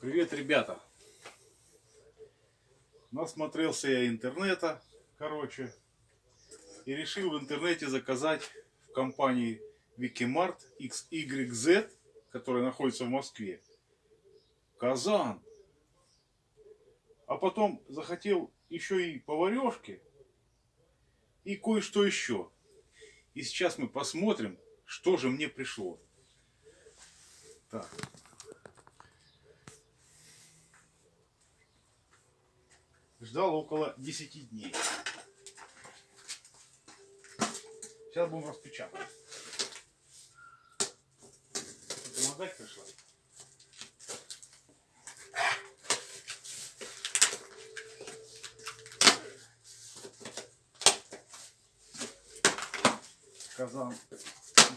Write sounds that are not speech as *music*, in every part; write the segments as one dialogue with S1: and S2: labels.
S1: Привет, ребята! Насмотрелся я интернета, короче, и решил в интернете заказать в компании Wikimart XYZ, которая находится в Москве, казан. А потом захотел еще и поварешки и кое-что еще. И сейчас мы посмотрим, что же мне пришло. Так. Ждал около 10 дней. Сейчас будем распечатывать. Помогать пришла? Казан,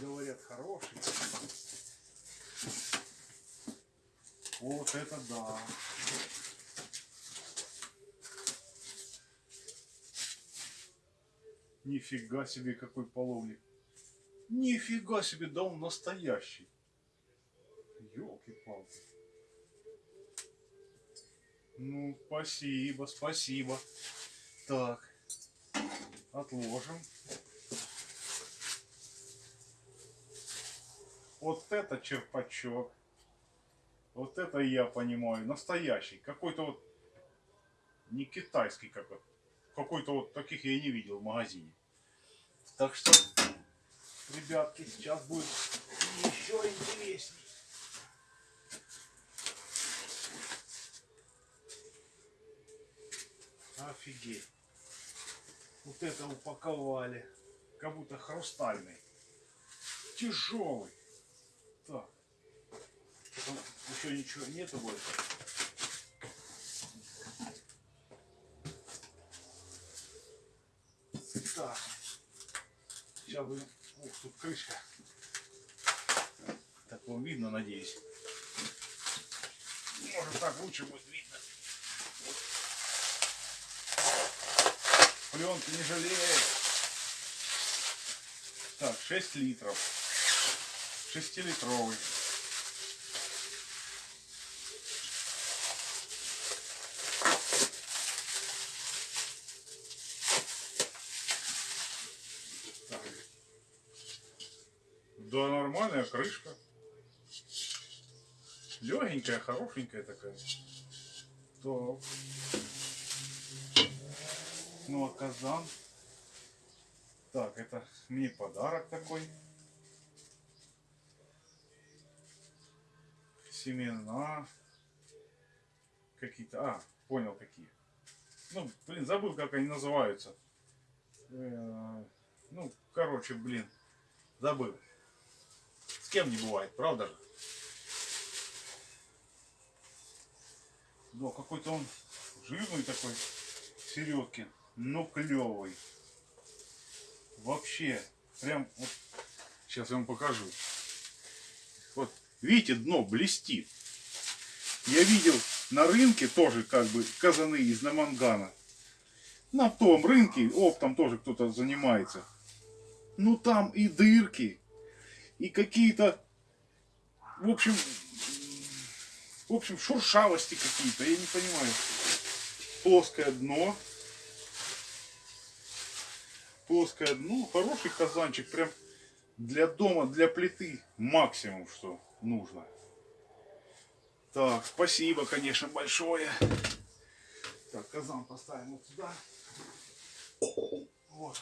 S1: говорят, хороший. Вот это да. Нифига себе, какой половник. Нифига себе, да он настоящий. Елки-палки. Ну, спасибо, спасибо. Так, отложим. Вот это черпачок. Вот это я понимаю. Настоящий. Какой-то вот не китайский какой-то. Какой-то вот таких я не видел в магазине. Так что, ребятки, сейчас будет еще интересней. Офигеть. Вот это упаковали. Как будто хрустальный. Тяжелый. Так. Еще ничего нету больше. Так. Будем... Ух, тут крышка. Так вам видно, надеюсь. Может так лучше будет видно. Пленки не жалеет. Так, 6 литров. 6-литровый. Так. Да, нормальная крышка. Легенькая, хорошенькая такая. Так. Ну, а казан. Так, это мне подарок такой. Семена. Какие-то. А, понял какие. Ну, блин, забыл, как они называются. Э, Ну, короче, блин, забыл. Кем не бывает, правда же? Да, какой-то он жирный такой, середки, но клевый. Вообще, прям, вот, сейчас я вам покажу. Вот, видите, дно блестит. Я видел на рынке тоже как бы казаны из намангана. На том рынке оптом тоже кто-то занимается. Ну там и дырки, и какие-то, в общем, в общем, шуршавости какие-то, я не понимаю. Плоское дно. Плоское дно, хороший казанчик, прям для дома, для плиты максимум, что нужно. Так, спасибо, конечно, большое. Так, казан поставим вот сюда. Вот.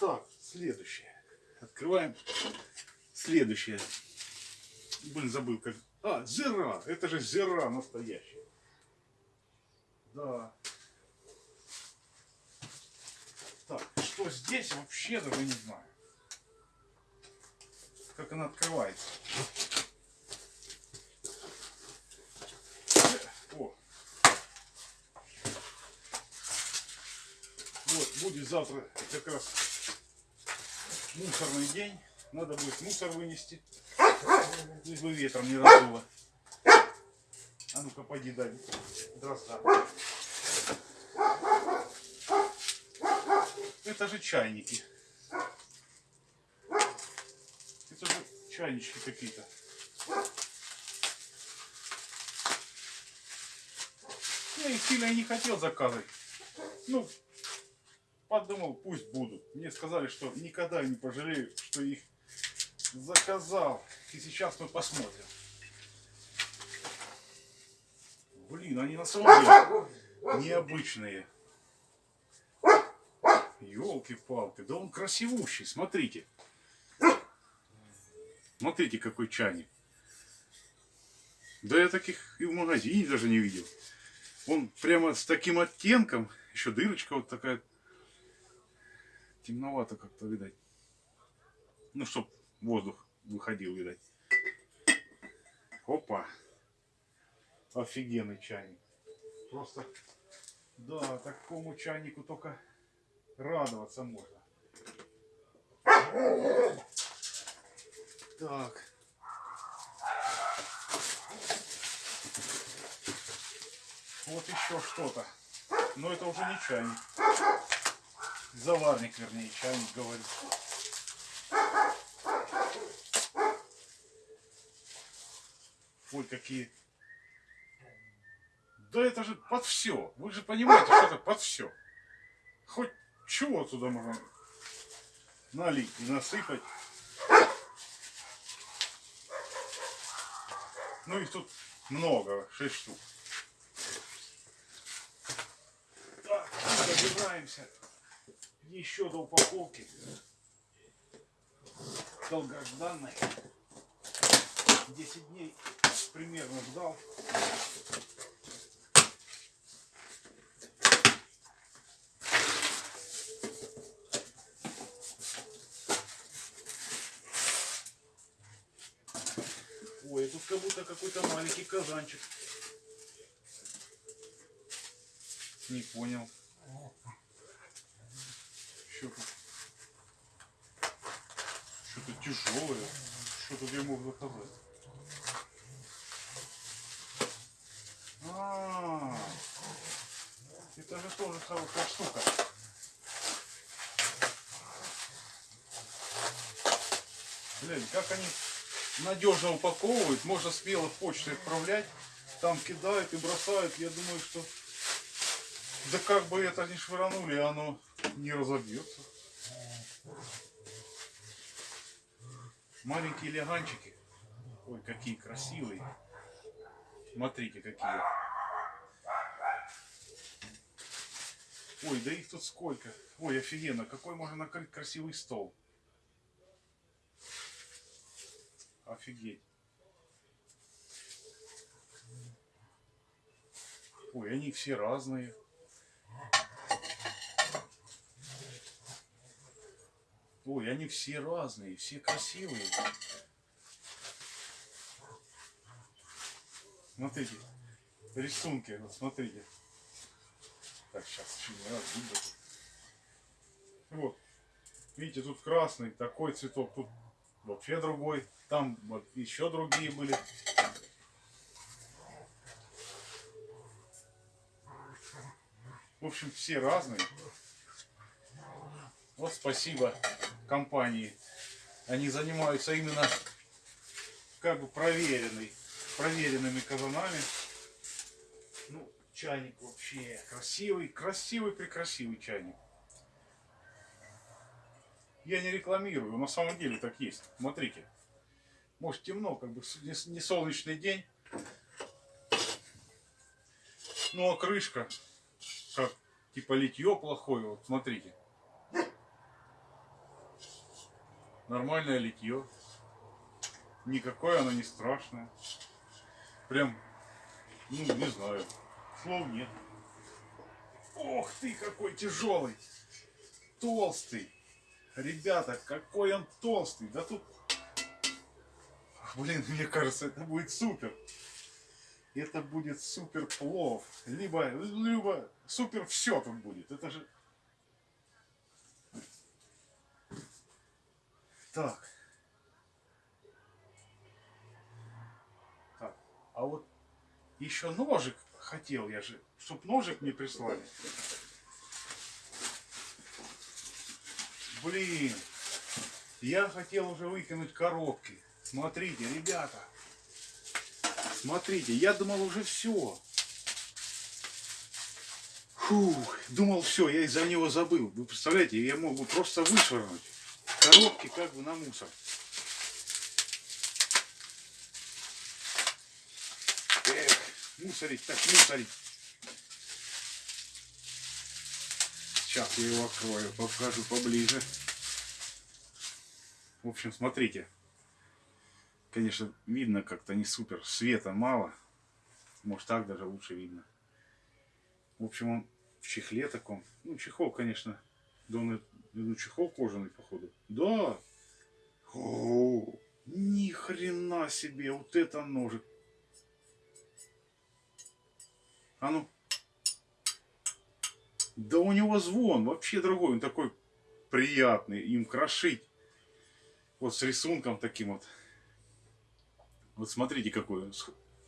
S1: Так, следующее. Открываем. Следующее. Блин, забыл как. А, зира. Это же зира настоящая. Да. Так, что здесь вообще даже не знаю. Как она открывается. О. Вот, будет завтра как раз мусорный день, надо будет мусор вынести, лишь бы ветром не раздуло. А ну-ка, пойди дай дрозда. Это же чайники. Это же чайнички какие-то. Ну, я их сильно и не хотел заказывать. Ну, подумал, пусть будут. Мне сказали, что никогда не пожалею, что их заказал. И сейчас мы посмотрим. Блин, они на самом деле необычные. Елки-палки, да он красивущий, смотрите. Смотрите, какой чайник. Да я таких и в магазине даже не видел. Он прямо с таким оттенком, еще дырочка вот такая. Темновато как-то, видать. Ну, чтоб воздух выходил, видать. Опа. Офигенный чайник. Просто, да, такому чайнику только радоваться можно. Так. Вот еще что-то. Но это уже не чайник. Заварник, вернее, чайник, говорю. Ой, какие. Да это же под все. Вы же понимаете, что это под все. Хоть чего туда можно налить и насыпать. Ну их тут много, 6 штук. Так, добираемся еще до упаковки. Долгожданной. 10 дней примерно ждал. Ой, тут как будто какой-то маленький казанчик. Не понял. Что тут? Что-то тяжелое. Что тут я мог заказать? А, это же тоже хорошая штука. Блин, как они надежно упаковывают, можно смело почтой отправлять, там кидают и бросают. Я думаю, что да как бы это не швырнули, оно не разобьется. Маленькие леганчики. Ой, какие красивые. Смотрите, какие. Ой, да их тут сколько. Ой, офигенно. Какой можно накрыть красивый стол. Офигеть. Ой, они все разные. Ой, они все разные, все красивые. Смотрите, рисунки, вот смотрите. Так, сейчас еще не раз видно. Вот, видите, тут красный, такой цветок, тут вообще другой. Там вот еще другие были. В общем, все разные. Вот спасибо компании. Они занимаются именно как бы проверенной, проверенными казанами. Ну, чайник вообще красивый, красивый, прекрасивый чайник. Я не рекламирую, на самом деле так есть. Смотрите. Может темно, как бы не солнечный день. Ну а крышка, как типа литье плохое, вот смотрите. Нормальное литье. Никакое оно не страшное. Прям, ну не знаю, слов нет. Ох ты, какой тяжелый, толстый. Ребята, какой он толстый. Да тут Блин, мне кажется, это будет супер. Это будет супер плов. Либо, либо супер все тут будет. Это же... Так. Так. А вот еще ножик хотел я же, чтоб ножик мне прислали. Блин. Я хотел уже выкинуть коробки. Смотрите, ребята. Смотрите, я думал уже все. Фух, думал, все, я из-за него забыл. Вы представляете, я мог бы просто вышвырнуть коробки как бы на мусор. Эх, мусорить так мусорить. Сейчас я его открою, покажу поближе. В общем, смотрите. Конечно, видно как-то не супер. Света мало. Может так даже лучше видно. В общем, он в чехле таком. Ну, чехол, конечно. Он, ну, чехол кожаный, походу. Да. О, ни хрена себе, вот это ножик. А ну. Да у него звон вообще другой. Он такой приятный. Им крошить. Вот с рисунком таким вот. Вот смотрите какой. он.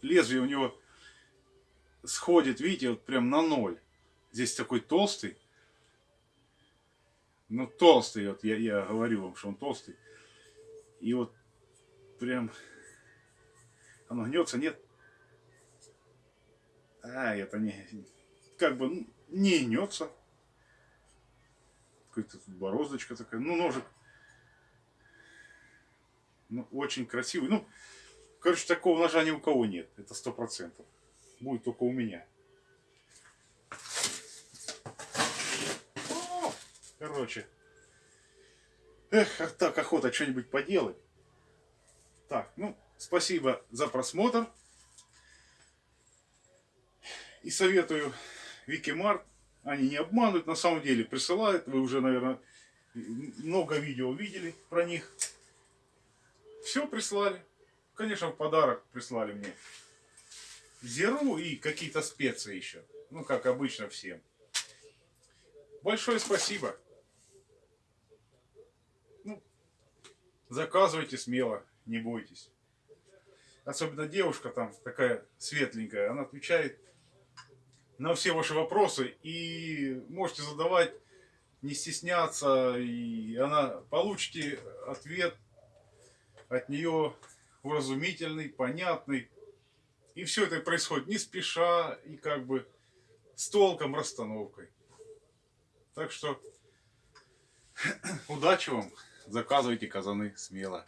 S1: Лезвие у него сходит, видите, вот прям на ноль. Здесь такой толстый. Ну, толстый, вот я, я говорю вам, что он толстый. И вот прям оно гнется, нет? А, это не, как бы не гнется. Какой-то тут бороздочка такая. Ну, ножик. Ну, очень красивый. Ну, короче, такого ножа ни у кого нет. Это сто процентов. Будет только у меня. Короче. Эх, а так охота что-нибудь поделать. Так, ну, спасибо за просмотр. И советую Викимарт. Они не обманывают, на самом деле присылают. Вы уже, наверное, много видео видели про них. Все прислали. Конечно, в подарок прислали мне зеру и какие-то специи еще. Ну, как обычно всем. Большое спасибо. Заказывайте смело, не бойтесь. Особенно девушка там такая светленькая, она отвечает на все ваши вопросы и можете задавать, не стесняться, и она получите ответ от нее уразумительный, понятный. И все это происходит не спеша и как бы с толком расстановкой. Так что *clears throat* удачи вам, заказывайте казаны смело.